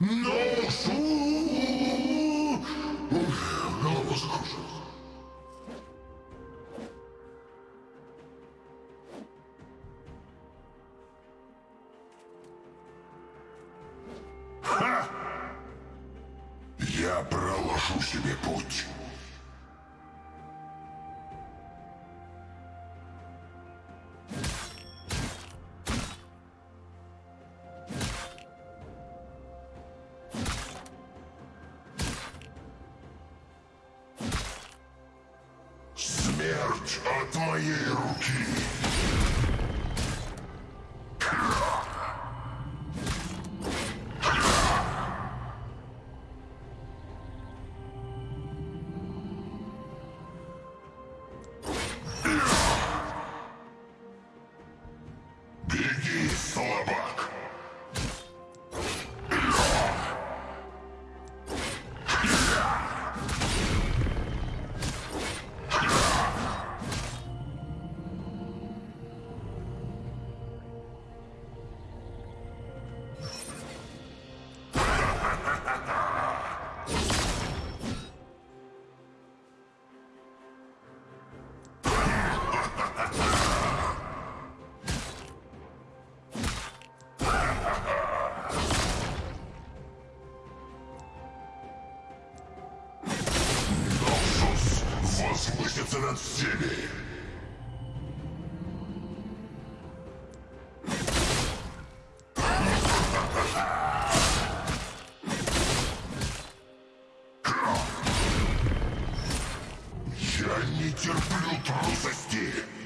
Ношу! Ух, Голова закружилась. Я проложу себе путь. От моей руки. возвысится над всеми. Я не терплю трусости!